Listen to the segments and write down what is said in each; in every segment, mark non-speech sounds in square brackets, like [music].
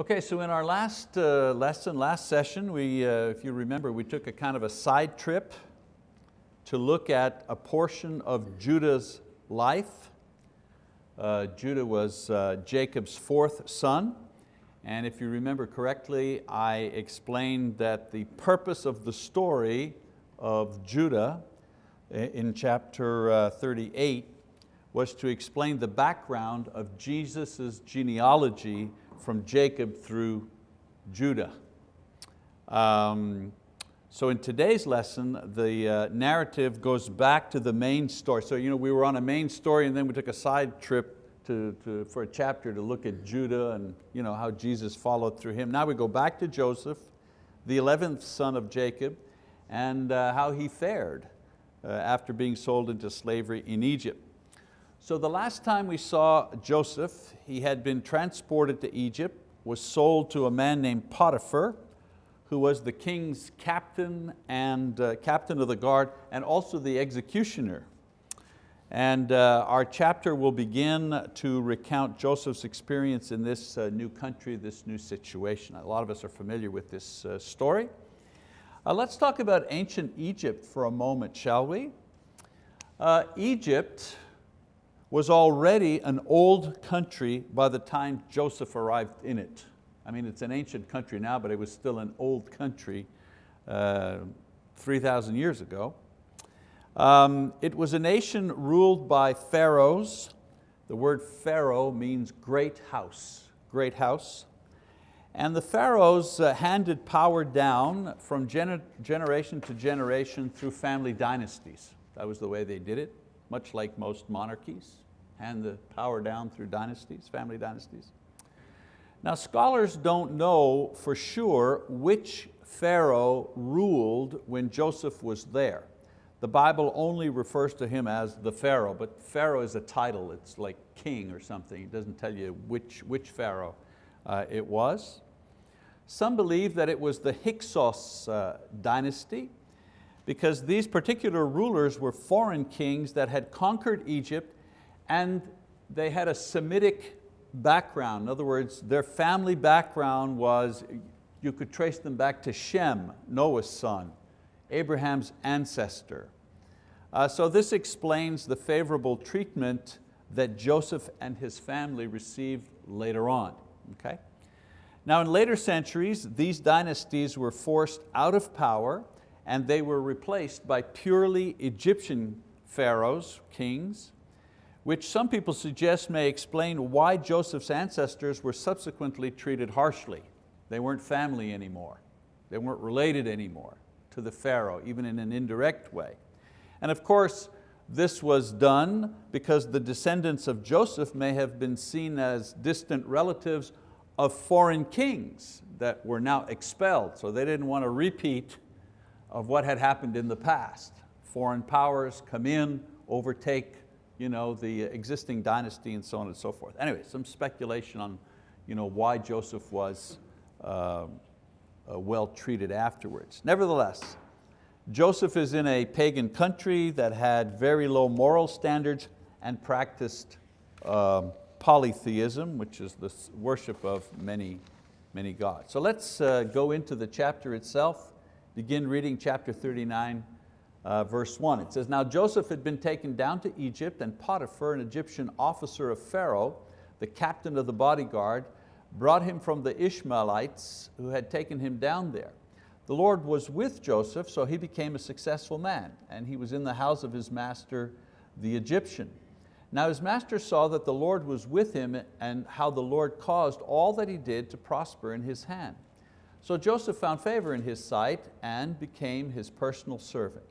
Okay, so in our last uh, lesson, last session, we, uh, if you remember, we took a kind of a side trip to look at a portion of Judah's life. Uh, Judah was uh, Jacob's fourth son, and if you remember correctly, I explained that the purpose of the story of Judah in chapter uh, 38 was to explain the background of Jesus' genealogy from Jacob through Judah. Um, so in today's lesson, the uh, narrative goes back to the main story. So you know, we were on a main story and then we took a side trip to, to, for a chapter to look at Judah and you know, how Jesus followed through him. Now we go back to Joseph, the 11th son of Jacob, and uh, how he fared uh, after being sold into slavery in Egypt. So the last time we saw Joseph, he had been transported to Egypt, was sold to a man named Potiphar, who was the king's captain and uh, captain of the guard and also the executioner. And uh, our chapter will begin to recount Joseph's experience in this uh, new country, this new situation. A lot of us are familiar with this uh, story. Uh, let's talk about ancient Egypt for a moment, shall we? Uh, Egypt was already an old country by the time Joseph arrived in it. I mean, it's an ancient country now, but it was still an old country uh, 3,000 years ago. Um, it was a nation ruled by pharaohs. The word pharaoh means great house, great house. And the pharaohs uh, handed power down from gener generation to generation through family dynasties. That was the way they did it much like most monarchies, hand the power down through dynasties, family dynasties. Now scholars don't know for sure which Pharaoh ruled when Joseph was there. The Bible only refers to him as the Pharaoh, but Pharaoh is a title, it's like king or something. It doesn't tell you which, which Pharaoh uh, it was. Some believe that it was the Hyksos uh, dynasty, because these particular rulers were foreign kings that had conquered Egypt and they had a Semitic background. In other words, their family background was, you could trace them back to Shem, Noah's son, Abraham's ancestor. Uh, so this explains the favorable treatment that Joseph and his family received later on. Okay? Now in later centuries, these dynasties were forced out of power and they were replaced by purely Egyptian pharaohs, kings, which some people suggest may explain why Joseph's ancestors were subsequently treated harshly. They weren't family anymore. They weren't related anymore to the Pharaoh, even in an indirect way. And of course, this was done because the descendants of Joseph may have been seen as distant relatives of foreign kings that were now expelled. So they didn't want to repeat of what had happened in the past. Foreign powers come in, overtake you know, the existing dynasty and so on and so forth. Anyway, some speculation on you know, why Joseph was uh, uh, well treated afterwards. Nevertheless, Joseph is in a pagan country that had very low moral standards and practiced um, polytheism, which is the worship of many, many gods. So let's uh, go into the chapter itself begin reading chapter 39, uh, verse one. It says, now Joseph had been taken down to Egypt and Potiphar, an Egyptian officer of Pharaoh, the captain of the bodyguard, brought him from the Ishmaelites who had taken him down there. The Lord was with Joseph, so he became a successful man, and he was in the house of his master, the Egyptian. Now his master saw that the Lord was with him and how the Lord caused all that he did to prosper in his hand. So Joseph found favor in his sight and became his personal servant.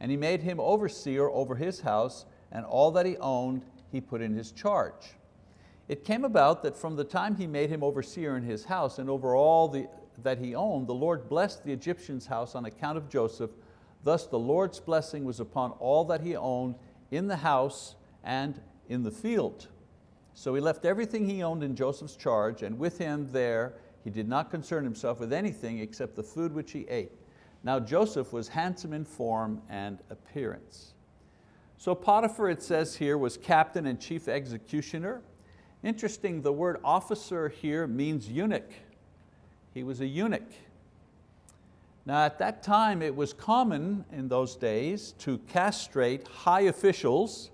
And he made him overseer over his house and all that he owned he put in his charge. It came about that from the time he made him overseer in his house and over all the, that he owned, the Lord blessed the Egyptian's house on account of Joseph. Thus the Lord's blessing was upon all that he owned in the house and in the field. So he left everything he owned in Joseph's charge and with him there he did not concern himself with anything except the food which he ate. Now Joseph was handsome in form and appearance. So Potiphar, it says here, was captain and chief executioner. Interesting, the word officer here means eunuch. He was a eunuch. Now at that time it was common in those days to castrate high officials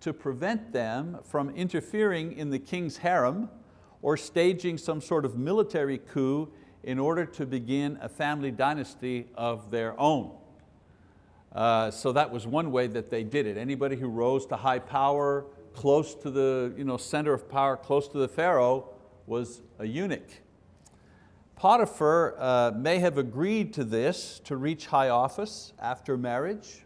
to prevent them from interfering in the king's harem or staging some sort of military coup in order to begin a family dynasty of their own. Uh, so that was one way that they did it. Anybody who rose to high power, close to the you know, center of power, close to the Pharaoh, was a eunuch. Potiphar uh, may have agreed to this to reach high office after marriage,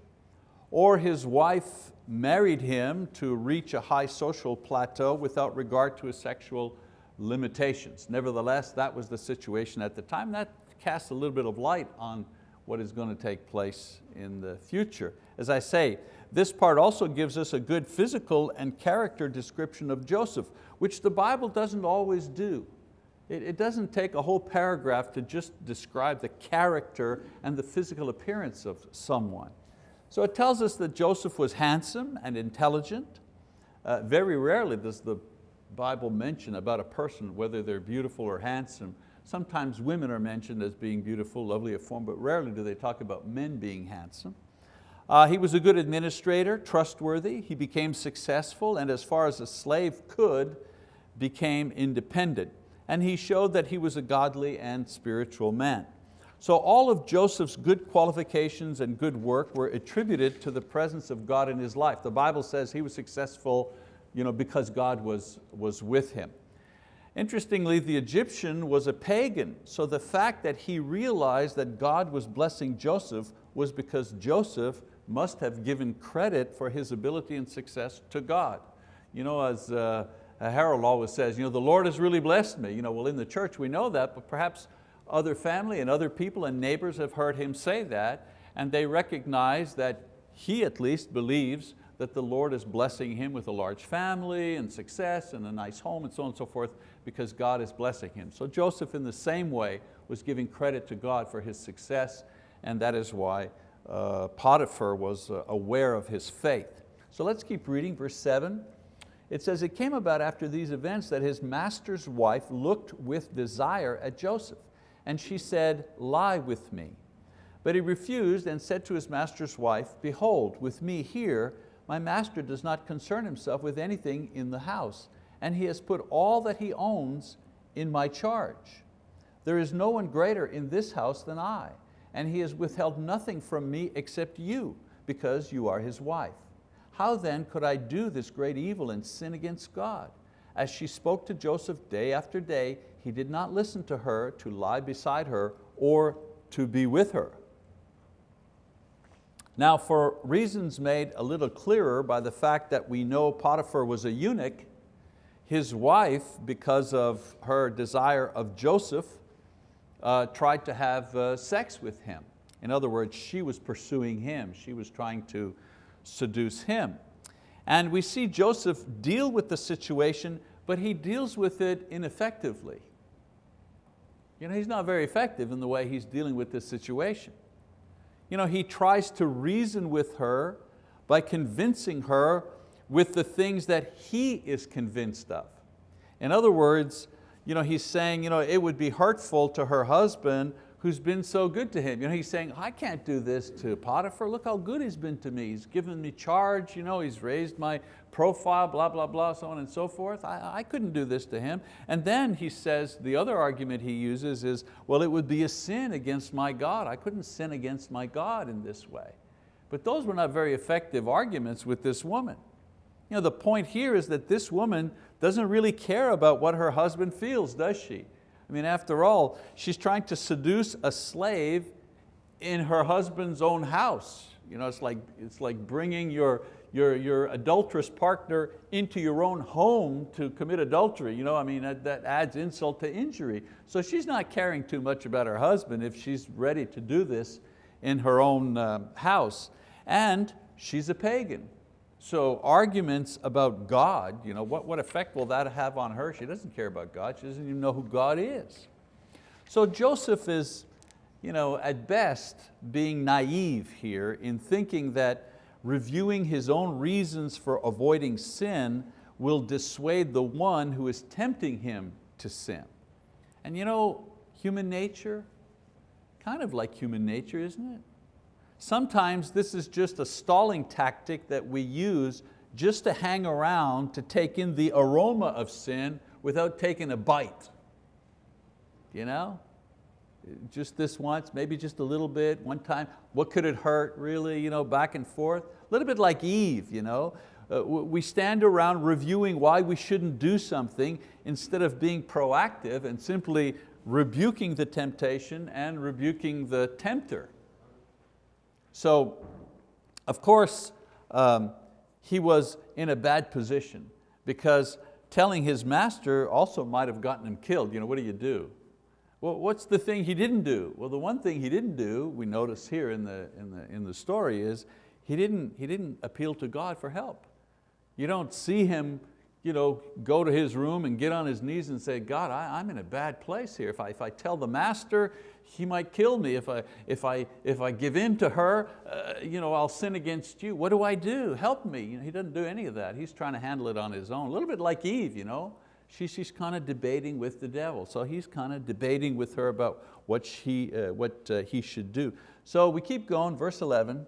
or his wife married him to reach a high social plateau without regard to his sexual limitations. Nevertheless, that was the situation at the time. That casts a little bit of light on what is going to take place in the future. As I say, this part also gives us a good physical and character description of Joseph, which the Bible doesn't always do. It, doesn't take a whole paragraph to just describe the character and the physical appearance of someone. So it tells us that Joseph was handsome and intelligent. Uh, very rarely does the Bible mention about a person, whether they're beautiful or handsome. Sometimes women are mentioned as being beautiful, lovely of form, but rarely do they talk about men being handsome. Uh, he was a good administrator, trustworthy. He became successful and as far as a slave could, became independent. And he showed that he was a godly and spiritual man. So all of Joseph's good qualifications and good work were attributed to the presence of God in his life. The Bible says he was successful you know, because God was, was with him. Interestingly, the Egyptian was a pagan, so the fact that he realized that God was blessing Joseph was because Joseph must have given credit for his ability and success to God. You know, as uh, Harold always says, you know, the Lord has really blessed me. You know, well, in the church we know that, but perhaps other family and other people and neighbors have heard him say that, and they recognize that he at least believes that the Lord is blessing him with a large family and success and a nice home and so on and so forth because God is blessing him. So Joseph in the same way was giving credit to God for his success and that is why uh, Potiphar was uh, aware of his faith. So let's keep reading verse seven. It says, it came about after these events that his master's wife looked with desire at Joseph and she said, lie with me. But he refused and said to his master's wife, behold, with me here my master does not concern himself with anything in the house, and he has put all that he owns in my charge. There is no one greater in this house than I, and he has withheld nothing from me except you, because you are his wife. How then could I do this great evil and sin against God? As she spoke to Joseph day after day, he did not listen to her to lie beside her or to be with her. Now for reasons made a little clearer by the fact that we know Potiphar was a eunuch, his wife, because of her desire of Joseph, uh, tried to have uh, sex with him. In other words, she was pursuing him. She was trying to seduce him. And we see Joseph deal with the situation, but he deals with it ineffectively. You know, he's not very effective in the way he's dealing with this situation you know, he tries to reason with her by convincing her with the things that he is convinced of. In other words, you know, he's saying you know, it would be hurtful to her husband who's been so good to him. You know, he's saying, I can't do this to Potiphar. Look how good he's been to me. He's given me charge, you know, he's raised my profile, blah, blah, blah, so on and so forth. I, I couldn't do this to him. And then he says, the other argument he uses is, well, it would be a sin against my God. I couldn't sin against my God in this way. But those were not very effective arguments with this woman. You know, the point here is that this woman doesn't really care about what her husband feels, does she? I mean, after all, she's trying to seduce a slave in her husband's own house. You know, it's like, it's like bringing your, your, your adulterous partner into your own home to commit adultery. You know, I mean, that, that adds insult to injury. So she's not caring too much about her husband if she's ready to do this in her own uh, house. And she's a pagan. So arguments about God, you know, what, what effect will that have on her? She doesn't care about God, she doesn't even know who God is. So Joseph is, you know, at best, being naive here in thinking that reviewing his own reasons for avoiding sin will dissuade the one who is tempting him to sin. And you know, human nature? Kind of like human nature, isn't it? Sometimes this is just a stalling tactic that we use just to hang around to take in the aroma of sin without taking a bite. You know? Just this once, maybe just a little bit, one time. What could it hurt, really, you know, back and forth? A little bit like Eve, you know? Uh, we stand around reviewing why we shouldn't do something instead of being proactive and simply rebuking the temptation and rebuking the tempter. So, of course, um, he was in a bad position because telling his master also might have gotten him killed. You know, what do you do? Well, what's the thing he didn't do? Well, the one thing he didn't do, we notice here in the, in the, in the story is he didn't, he didn't appeal to God for help. You don't see him you know, go to his room and get on his knees and say, God, I, am in a bad place here. If I, if I tell the master, he might kill me. If I, if I, if I give in to her, uh, you know, I'll sin against you. What do I do? Help me. You know, he doesn't do any of that. He's trying to handle it on his own. A little bit like Eve. You know? She, she's kind of debating with the devil. So he's kind of debating with her about what, she, uh, what uh, he should do. So we keep going, verse 11.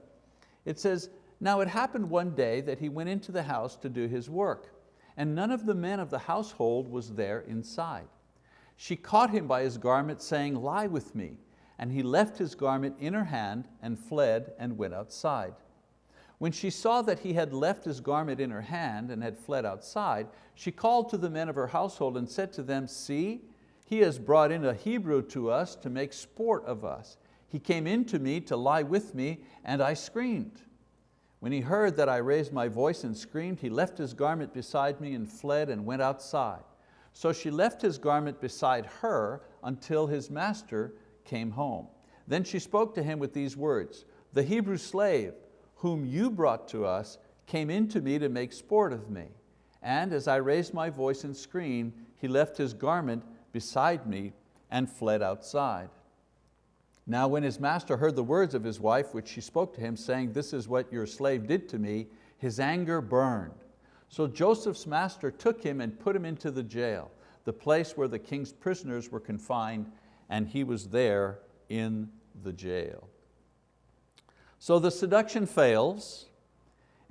It says, now it happened one day that he went into the house to do his work, and none of the men of the household was there inside. She caught him by his garment, saying, lie with me. And he left his garment in her hand and fled and went outside. When she saw that he had left his garment in her hand and had fled outside, she called to the men of her household and said to them, see, he has brought in a Hebrew to us to make sport of us. He came in to me to lie with me, and I screamed. When he heard that I raised my voice and screamed, he left his garment beside me and fled and went outside. So she left his garment beside her until his master came home. Then she spoke to him with these words, the Hebrew slave whom you brought to us came in to me to make sport of me. And as I raised my voice and screamed, he left his garment beside me and fled outside. Now when his master heard the words of his wife, which she spoke to him, saying, this is what your slave did to me, his anger burned. So Joseph's master took him and put him into the jail, the place where the king's prisoners were confined, and he was there in the jail. So the seduction fails,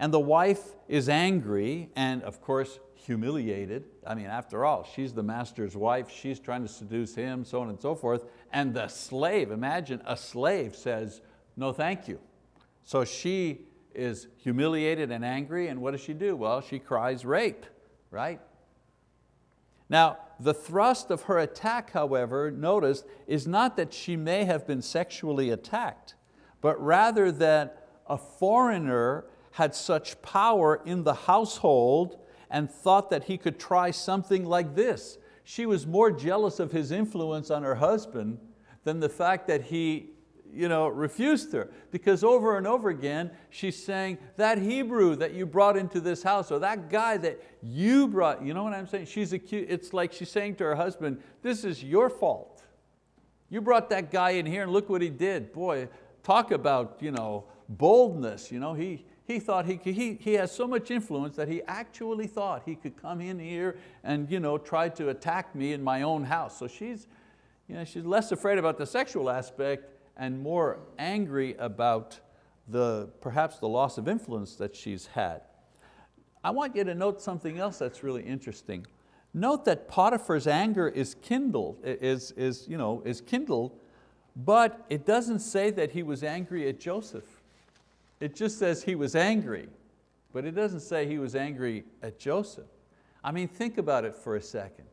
and the wife is angry, and of course humiliated. I mean, after all, she's the master's wife, she's trying to seduce him, so on and so forth. And the slave, imagine a slave says, no thank you. So she is humiliated and angry, and what does she do? Well, she cries rape, right? Now, the thrust of her attack, however, notice, is not that she may have been sexually attacked, but rather that a foreigner had such power in the household and thought that he could try something like this. She was more jealous of his influence on her husband than the fact that he you know, refused her. Because over and over again, she's saying, that Hebrew that you brought into this house, or that guy that you brought, you know what I'm saying? She's accused, it's like she's saying to her husband, this is your fault. You brought that guy in here and look what he did. Boy, talk about you know, boldness. You know, he, he thought he, could, he, he has so much influence that he actually thought he could come in here and you know, try to attack me in my own house. So she's, you know, she's less afraid about the sexual aspect and more angry about the, perhaps the loss of influence that she's had. I want you to note something else that's really interesting. Note that Potiphar's anger is kindled, is, is, you know, is kindled, but it doesn't say that he was angry at Joseph. It just says he was angry, but it doesn't say he was angry at Joseph. I mean, think about it for a second.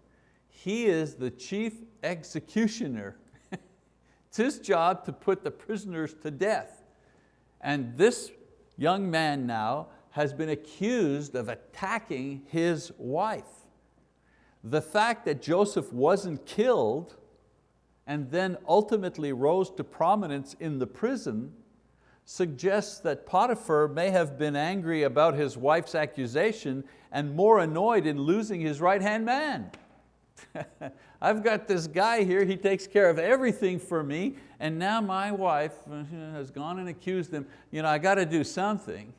He is the chief executioner. [laughs] it's his job to put the prisoners to death. And this young man now has been accused of attacking his wife. The fact that Joseph wasn't killed and then ultimately rose to prominence in the prison suggests that Potiphar may have been angry about his wife's accusation and more annoyed in losing his right-hand man. [laughs] I've got this guy here, he takes care of everything for me, and now my wife uh, has gone and accused him. You know, I got to do something.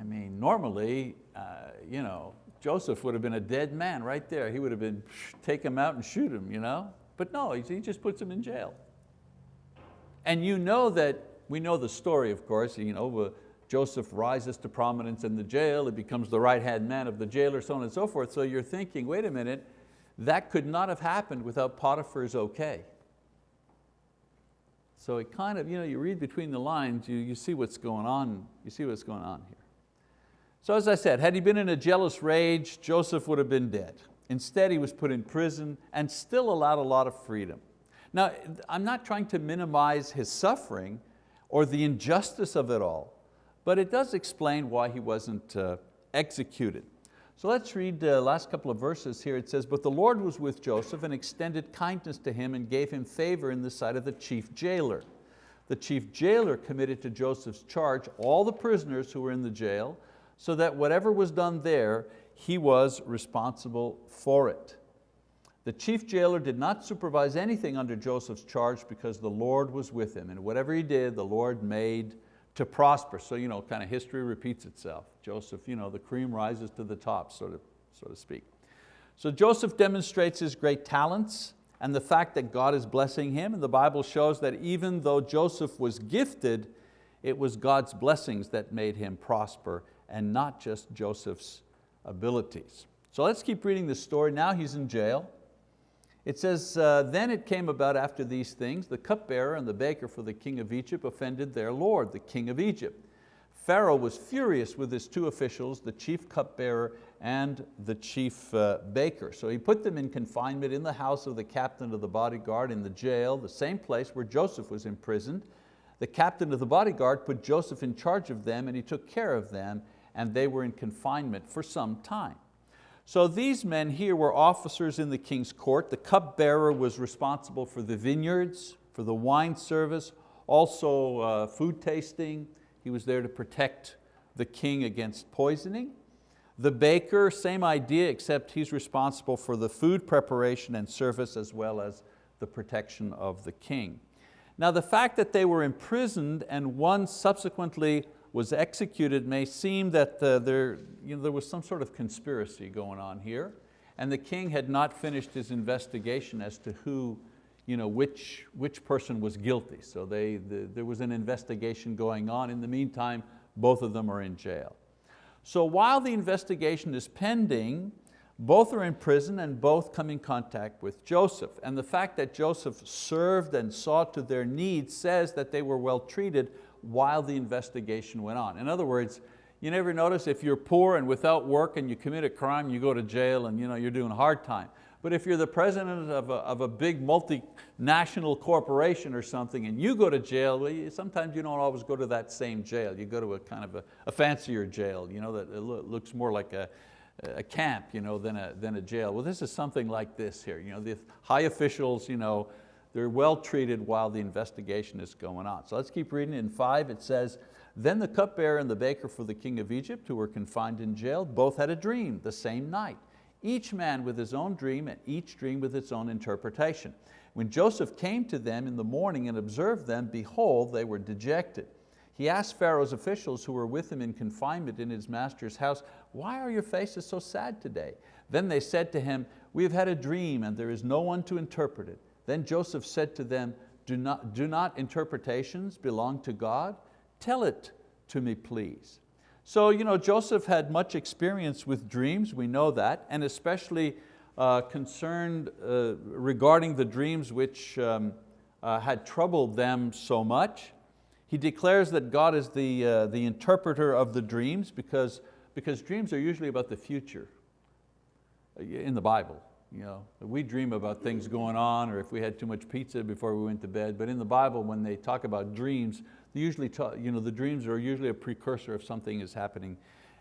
I mean, normally, uh, you know, Joseph would have been a dead man right there. He would have been, take him out and shoot him, you know? But no, he just puts him in jail. And you know that, we know the story of course, you know, Joseph rises to prominence in the jail, he becomes the right-hand man of the jailer, so on and so forth. So you're thinking, wait a minute, that could not have happened without Potiphar's okay. So it kind of, you know, you read between the lines, you, you see what's going on, you see what's going on here. So as I said, had he been in a jealous rage, Joseph would have been dead. Instead, he was put in prison and still allowed a lot of freedom. Now, I'm not trying to minimize his suffering or the injustice of it all, but it does explain why he wasn't uh, executed. So let's read the last couple of verses here. It says, but the Lord was with Joseph and extended kindness to him and gave him favor in the sight of the chief jailer. The chief jailer committed to Joseph's charge all the prisoners who were in the jail, so that whatever was done there, he was responsible for it. The chief jailer did not supervise anything under Joseph's charge because the Lord was with him, and whatever he did, the Lord made to prosper. So you know, kind of history repeats itself. Joseph, you know, the cream rises to the top, so to, so to speak. So Joseph demonstrates his great talents and the fact that God is blessing him, and the Bible shows that even though Joseph was gifted, it was God's blessings that made him prosper and not just Joseph's abilities. So let's keep reading the story. Now he's in jail. It says, uh, then it came about after these things, the cupbearer and the baker for the king of Egypt offended their lord, the king of Egypt. Pharaoh was furious with his two officials, the chief cupbearer and the chief uh, baker. So he put them in confinement in the house of the captain of the bodyguard in the jail, the same place where Joseph was imprisoned. The captain of the bodyguard put Joseph in charge of them and he took care of them and they were in confinement for some time. So these men here were officers in the king's court. The cupbearer was responsible for the vineyards, for the wine service, also uh, food tasting. He was there to protect the king against poisoning. The baker, same idea, except he's responsible for the food preparation and service as well as the protection of the king. Now the fact that they were imprisoned and one subsequently was executed may seem that uh, there, you know, there was some sort of conspiracy going on here and the king had not finished his investigation as to who, you know, which, which person was guilty. So they, the, there was an investigation going on. In the meantime, both of them are in jail. So while the investigation is pending, both are in prison and both come in contact with Joseph. And the fact that Joseph served and saw to their needs says that they were well treated while the investigation went on. In other words, you never notice if you're poor and without work and you commit a crime, you go to jail and you know, you're doing a hard time. But if you're the president of a, of a big multinational corporation or something and you go to jail, well, you, sometimes you don't always go to that same jail. You go to a kind of a, a fancier jail you know, that looks more like a, a camp you know, than, a, than a jail. Well, this is something like this here. You know, the high officials, you know, they're well treated while the investigation is going on. So let's keep reading. In five it says, then the cupbearer and the baker for the king of Egypt, who were confined in jail, both had a dream the same night. Each man with his own dream and each dream with its own interpretation. When Joseph came to them in the morning and observed them, behold, they were dejected. He asked Pharaoh's officials who were with him in confinement in his master's house, why are your faces so sad today? Then they said to him, we have had a dream and there is no one to interpret it. Then Joseph said to them, do not, do not interpretations belong to God? Tell it to me, please. So you know, Joseph had much experience with dreams, we know that, and especially uh, concerned uh, regarding the dreams which um, uh, had troubled them so much. He declares that God is the, uh, the interpreter of the dreams because, because dreams are usually about the future uh, in the Bible. You know, we dream about things going on or if we had too much pizza before we went to bed, but in the Bible when they talk about dreams, they usually talk, you know, the dreams are usually a precursor of something is happening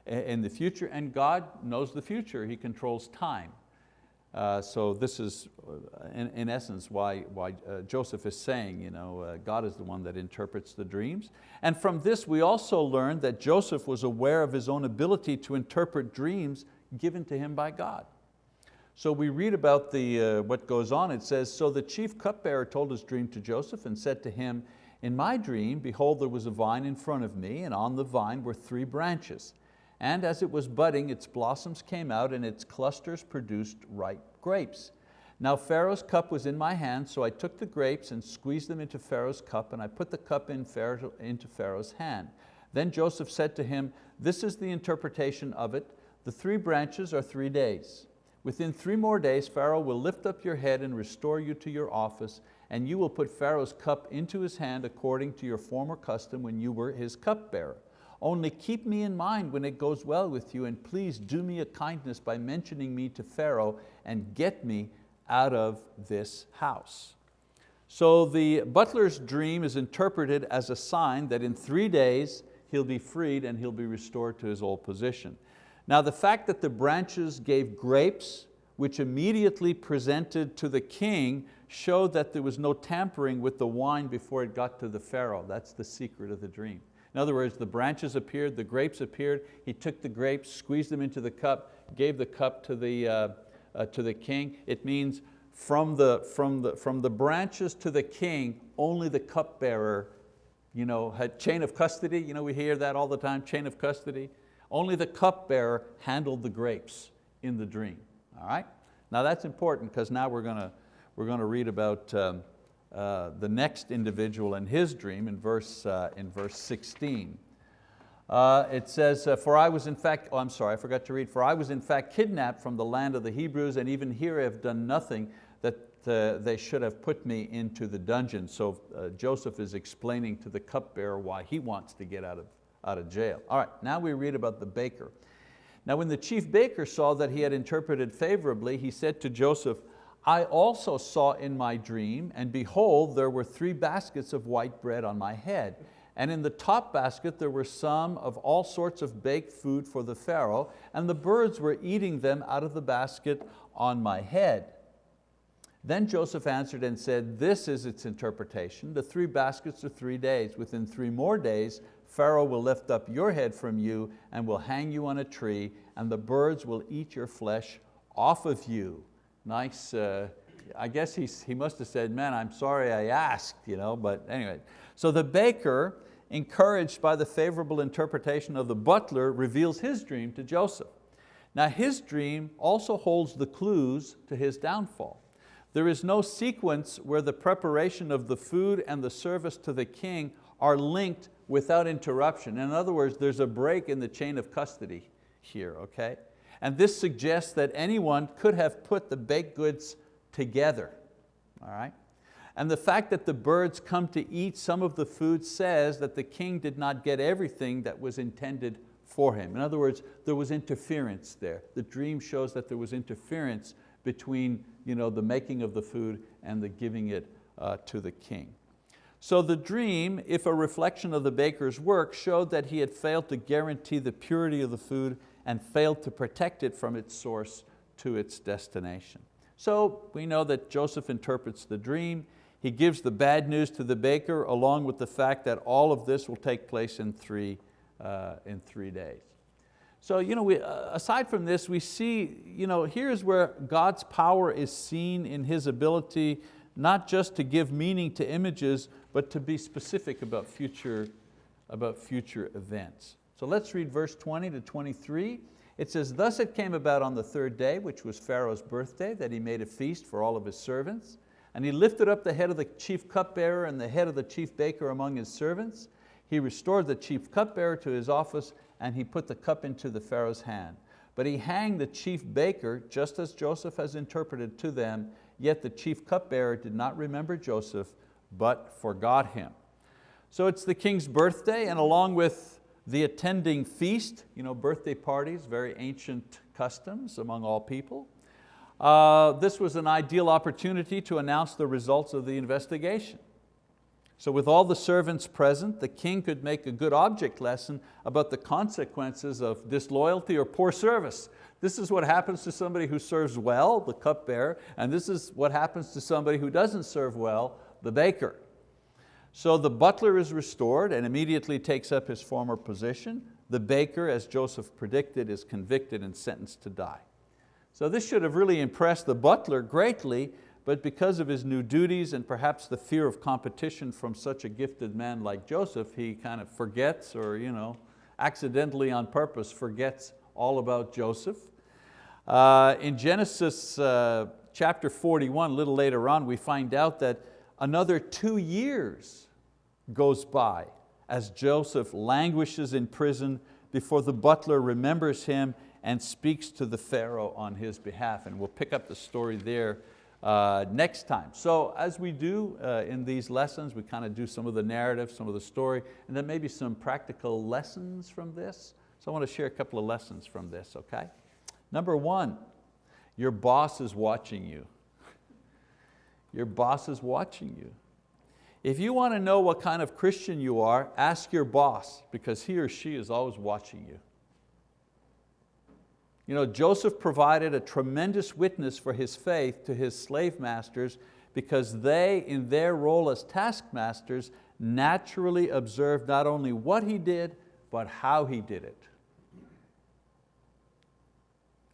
in the future and God knows the future, He controls time. Uh, so this is uh, in, in, essence why, why uh, Joseph is saying, you know, uh, God is the one that interprets the dreams. And from this we also learn that Joseph was aware of his own ability to interpret dreams given to him by God. So we read about the, uh, what goes on. It says, so the chief cupbearer told his dream to Joseph and said to him, in my dream, behold, there was a vine in front of me, and on the vine were three branches. And as it was budding, its blossoms came out and its clusters produced ripe grapes. Now Pharaoh's cup was in my hand, so I took the grapes and squeezed them into Pharaoh's cup, and I put the cup in Pharaoh, into Pharaoh's hand. Then Joseph said to him, this is the interpretation of it. The three branches are three days. Within three more days, Pharaoh will lift up your head and restore you to your office, and you will put Pharaoh's cup into his hand according to your former custom when you were his cupbearer. Only keep me in mind when it goes well with you, and please do me a kindness by mentioning me to Pharaoh and get me out of this house. So the butler's dream is interpreted as a sign that in three days he'll be freed and he'll be restored to his old position. Now the fact that the branches gave grapes, which immediately presented to the king, showed that there was no tampering with the wine before it got to the Pharaoh. That's the secret of the dream. In other words, the branches appeared, the grapes appeared, he took the grapes, squeezed them into the cup, gave the cup to the, uh, uh, to the king. It means from the, from, the, from the branches to the king, only the cupbearer you know, had chain of custody, you know, we hear that all the time, chain of custody. Only the cupbearer handled the grapes in the dream, all right? Now that's important because now we're going to, we're going to read about um, uh, the next individual and his dream in verse, uh, in verse 16. Uh, it says, uh, for I was in fact, oh I'm sorry, I forgot to read, for I was in fact kidnapped from the land of the Hebrews and even here I have done nothing that uh, they should have put me into the dungeon. So uh, Joseph is explaining to the cupbearer why he wants to get out of, out of jail. All right, now we read about the baker. Now when the chief baker saw that he had interpreted favorably, he said to Joseph, I also saw in my dream, and behold, there were three baskets of white bread on my head. And in the top basket there were some of all sorts of baked food for the Pharaoh, and the birds were eating them out of the basket on my head. Then Joseph answered and said, this is its interpretation. The three baskets are three days. Within three more days, Pharaoh will lift up your head from you and will hang you on a tree and the birds will eat your flesh off of you. Nice, uh, I guess he's, he must have said, man, I'm sorry I asked, you know, but anyway. So the baker, encouraged by the favorable interpretation of the butler, reveals his dream to Joseph. Now his dream also holds the clues to his downfall. There is no sequence where the preparation of the food and the service to the king are linked without interruption. In other words, there's a break in the chain of custody here, okay? And this suggests that anyone could have put the baked goods together, all right? And the fact that the birds come to eat some of the food says that the king did not get everything that was intended for him. In other words, there was interference there. The dream shows that there was interference between you know, the making of the food and the giving it uh, to the king. So the dream, if a reflection of the baker's work, showed that he had failed to guarantee the purity of the food and failed to protect it from its source to its destination. So we know that Joseph interprets the dream. He gives the bad news to the baker along with the fact that all of this will take place in three, uh, in three days. So you know, we, uh, aside from this, we see, you know, here's where God's power is seen in His ability not just to give meaning to images, but to be specific about future, about future events. So let's read verse 20 to 23. It says, thus it came about on the third day, which was Pharaoh's birthday, that he made a feast for all of his servants. And he lifted up the head of the chief cupbearer and the head of the chief baker among his servants. He restored the chief cupbearer to his office and he put the cup into the Pharaoh's hand. But he hanged the chief baker, just as Joseph has interpreted to them, yet the chief cupbearer did not remember Joseph, but forgot him. So it's the king's birthday, and along with the attending feast, you know, birthday parties, very ancient customs among all people, uh, this was an ideal opportunity to announce the results of the investigation. So with all the servants present, the king could make a good object lesson about the consequences of disloyalty or poor service. This is what happens to somebody who serves well, the cupbearer, and this is what happens to somebody who doesn't serve well, the baker. So the butler is restored and immediately takes up his former position. The baker, as Joseph predicted, is convicted and sentenced to die. So this should have really impressed the butler greatly but because of his new duties and perhaps the fear of competition from such a gifted man like Joseph, he kind of forgets or you know, accidentally on purpose forgets all about Joseph. Uh, in Genesis uh, chapter 41, a little later on, we find out that another two years goes by as Joseph languishes in prison before the butler remembers him and speaks to the Pharaoh on his behalf. And we'll pick up the story there uh, next time. So as we do uh, in these lessons, we kind of do some of the narrative, some of the story, and then maybe some practical lessons from this. So I want to share a couple of lessons from this, okay? Number one, your boss is watching you. [laughs] Your boss is watching you. If you want to know what kind of Christian you are, ask your boss because he or she is always watching you. You know, Joseph provided a tremendous witness for his faith to his slave masters because they, in their role as taskmasters, naturally observed not only what he did, but how he did it.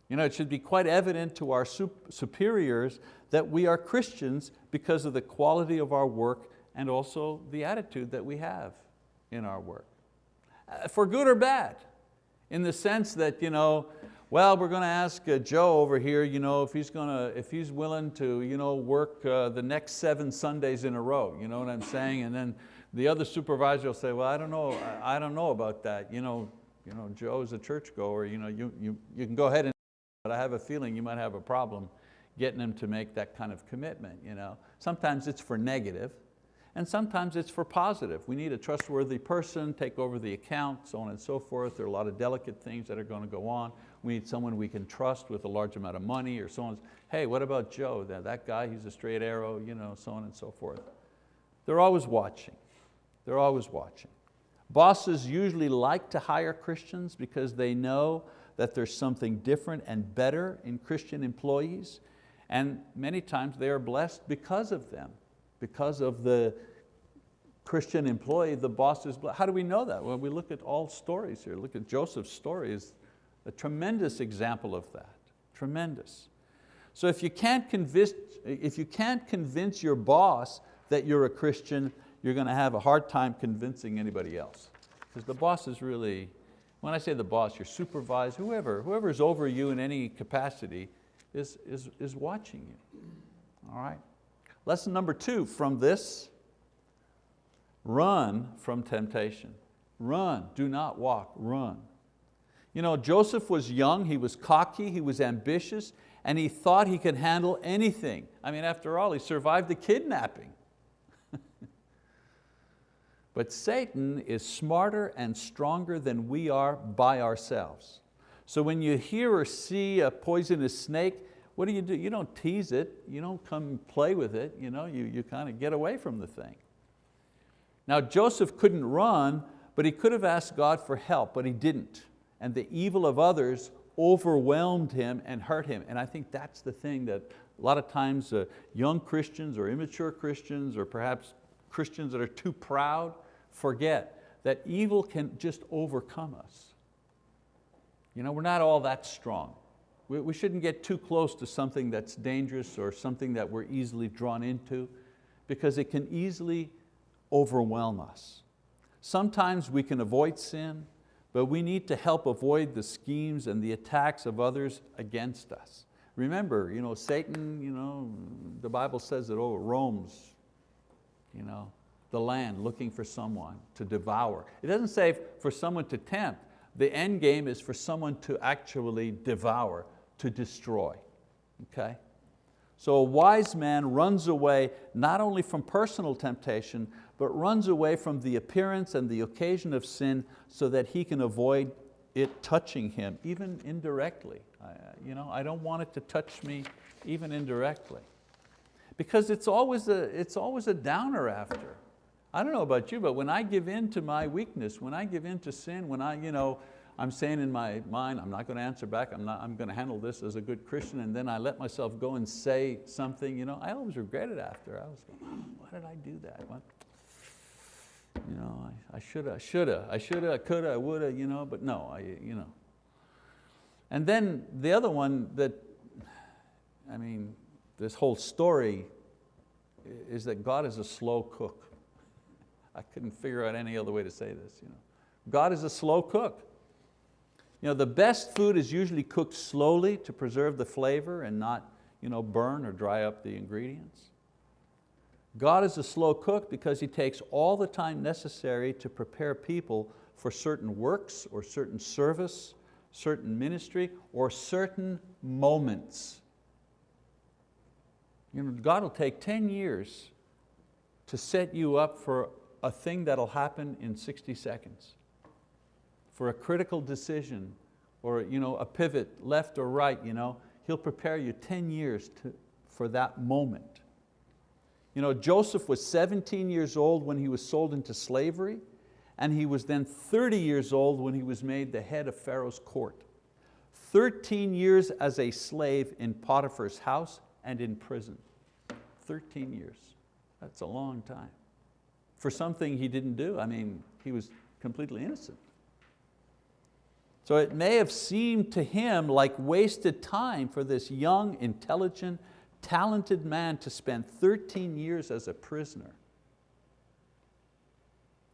You know, it should be quite evident to our superiors that we are Christians because of the quality of our work and also the attitude that we have in our work. Uh, for good or bad, in the sense that, you know, well, we're going to ask uh, Joe over here you know, if, he's going to, if he's willing to you know, work uh, the next seven Sundays in a row, you know what I'm saying? And then the other supervisor will say, well, I don't know, I don't know about that. You know, you know, Joe's a churchgoer, you, know, you, you, you can go ahead and, but I have a feeling you might have a problem getting him to make that kind of commitment. You know? Sometimes it's for negative, and sometimes it's for positive. We need a trustworthy person, take over the account, so on and so forth. There are a lot of delicate things that are going to go on. We need someone we can trust with a large amount of money or so on. Hey, what about Joe? That, that guy, he's a straight arrow, you know, so on and so forth. They're always watching. They're always watching. Bosses usually like to hire Christians because they know that there's something different and better in Christian employees. And many times they are blessed because of them because of the Christian employee, the boss is blessed. How do we know that? Well, we look at all stories here. Look at Joseph's story is a tremendous example of that, tremendous. So if you can't convince, if you can't convince your boss that you're a Christian, you're going to have a hard time convincing anybody else. Because the boss is really, when I say the boss, your supervisor, whoever, whoever's over you in any capacity is, is, is watching you, all right? Lesson number two from this, run from temptation. Run, do not walk, run. You know, Joseph was young, he was cocky, he was ambitious, and he thought he could handle anything. I mean, after all, he survived the kidnapping. [laughs] but Satan is smarter and stronger than we are by ourselves. So when you hear or see a poisonous snake, what do you do? You don't tease it, you don't come play with it, you, know, you, you kind of get away from the thing. Now Joseph couldn't run, but he could have asked God for help, but he didn't. And the evil of others overwhelmed him and hurt him. And I think that's the thing that a lot of times uh, young Christians or immature Christians or perhaps Christians that are too proud forget that evil can just overcome us. You know, we're not all that strong. We, we shouldn't get too close to something that's dangerous or something that we're easily drawn into because it can easily overwhelm us. Sometimes we can avoid sin, but we need to help avoid the schemes and the attacks of others against us. Remember, you know, Satan, you know, the Bible says that oh, roams you know, the land looking for someone to devour. It doesn't say for someone to tempt. The end game is for someone to actually devour to destroy, okay? So a wise man runs away not only from personal temptation, but runs away from the appearance and the occasion of sin so that he can avoid it touching him, even indirectly. I, you know, I don't want it to touch me even indirectly. Because it's always, a, it's always a downer after. I don't know about you, but when I give in to my weakness, when I give in to sin, when I, you know, I'm saying in my mind, I'm not going to answer back, I'm, not, I'm going to handle this as a good Christian, and then I let myself go and say something, you know, I always regret it after. I was like, oh, why did I do that? What? You know, I, I shoulda, I shoulda, I shoulda, I coulda, I woulda, you know, but no, I, you know. And then the other one that, I mean, this whole story is that God is a slow cook. [laughs] I couldn't figure out any other way to say this. You know. God is a slow cook. You know, the best food is usually cooked slowly to preserve the flavor and not you know, burn or dry up the ingredients. God is a slow cook because He takes all the time necessary to prepare people for certain works or certain service, certain ministry, or certain moments. You know, God will take 10 years to set you up for a thing that'll happen in 60 seconds, for a critical decision or you know, a pivot left or right. You know, He'll prepare you 10 years to, for that moment. You know, Joseph was 17 years old when he was sold into slavery, and he was then 30 years old when he was made the head of Pharaoh's court. 13 years as a slave in Potiphar's house and in prison. 13 years, that's a long time. For something he didn't do, I mean, he was completely innocent. So it may have seemed to him like wasted time for this young, intelligent, talented man to spend 13 years as a prisoner.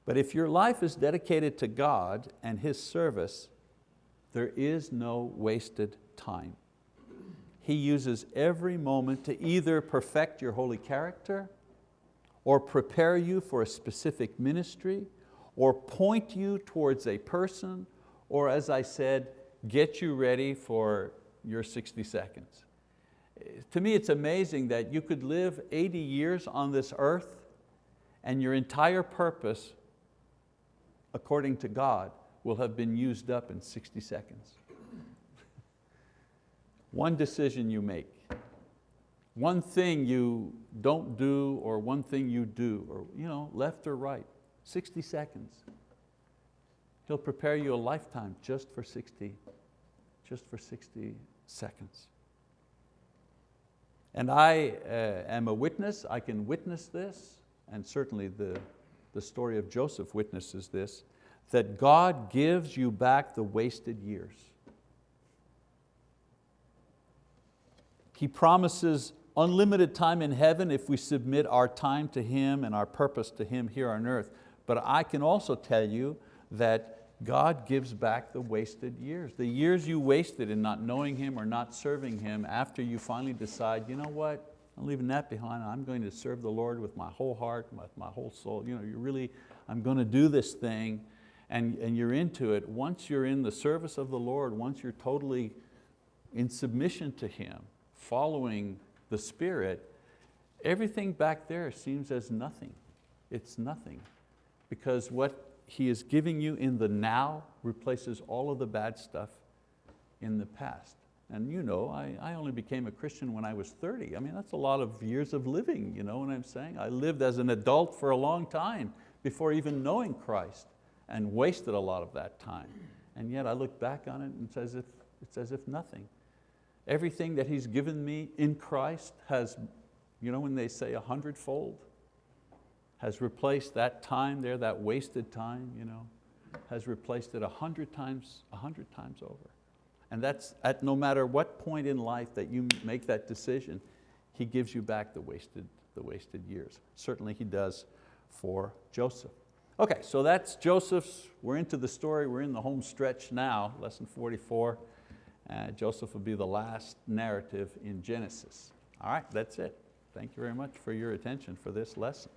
But if your life is dedicated to God and His service, there is no wasted time. He uses every moment to either perfect your holy character or prepare you for a specific ministry or point you towards a person or as I said, get you ready for your 60 seconds to me it's amazing that you could live 80 years on this earth and your entire purpose, according to God, will have been used up in 60 seconds. [laughs] one decision you make, one thing you don't do or one thing you do, or you know, left or right, 60 seconds. He'll prepare you a lifetime just for 60, just for 60 seconds. And I uh, am a witness, I can witness this, and certainly the, the story of Joseph witnesses this, that God gives you back the wasted years. He promises unlimited time in heaven if we submit our time to Him and our purpose to Him here on earth. But I can also tell you that God gives back the wasted years. The years you wasted in not knowing Him or not serving Him after you finally decide, you know what, I'm leaving that behind, I'm going to serve the Lord with my whole heart, with my whole soul. You know, you really, I'm going to do this thing and, and you're into it. Once you're in the service of the Lord, once you're totally in submission to Him, following the Spirit, everything back there seems as nothing. It's nothing. Because what he is giving you in the now replaces all of the bad stuff in the past. And you know, I, I only became a Christian when I was 30. I mean, that's a lot of years of living, you know what I'm saying? I lived as an adult for a long time before even knowing Christ and wasted a lot of that time. And yet I look back on it and it's as if, it's as if nothing. Everything that He's given me in Christ has, you know when they say a hundredfold, has replaced that time there, that wasted time, you know, has replaced it a hundred times, a hundred times over. And that's at no matter what point in life that you make that decision, He gives you back the wasted, the wasted years. Certainly He does for Joseph. Okay, so that's Joseph's, we're into the story, we're in the home stretch now, lesson 44. Uh, Joseph will be the last narrative in Genesis. All right, that's it. Thank you very much for your attention for this lesson.